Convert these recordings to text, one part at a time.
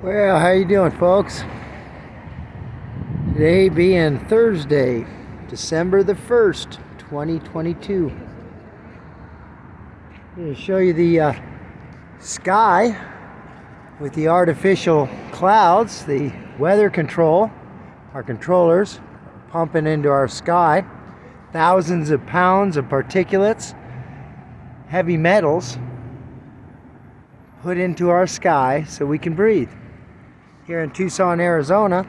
Well, how you doing, folks? Today being Thursday, December the 1st, 2022. I'm going to show you the uh, sky with the artificial clouds, the weather control, our controllers pumping into our sky. Thousands of pounds of particulates, heavy metals put into our sky so we can breathe here in Tucson, Arizona.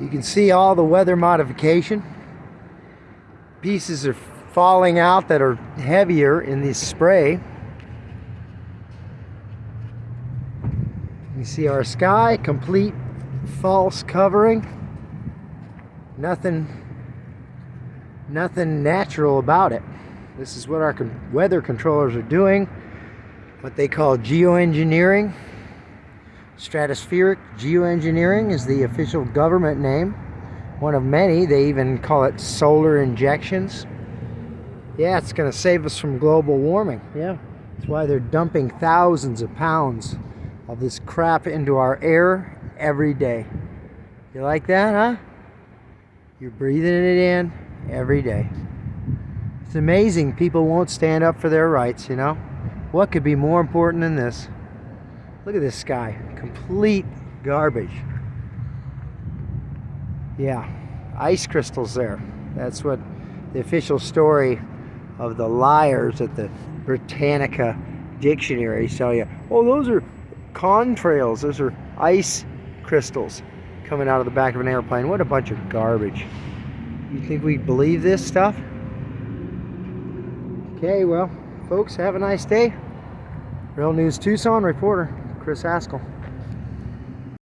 You can see all the weather modification. Pieces are falling out that are heavier in this spray. You see our sky, complete false covering. Nothing, nothing natural about it. This is what our weather controllers are doing, what they call geoengineering. Stratospheric geoengineering is the official government name. One of many. They even call it solar injections. Yeah, it's going to save us from global warming. Yeah, that's why they're dumping thousands of pounds of this crap into our air every day. You like that, huh? You're breathing it in every day. It's amazing people won't stand up for their rights, you know? What could be more important than this? Look at this sky. Complete garbage. Yeah, ice crystals there. That's what the official story of the liars at the Britannica dictionary tell you. Oh, those are contrails. Those are ice crystals coming out of the back of an airplane. What a bunch of garbage. You think we believe this stuff? Okay, well, folks, have a nice day. Real News Tucson reporter. Chris Haskell.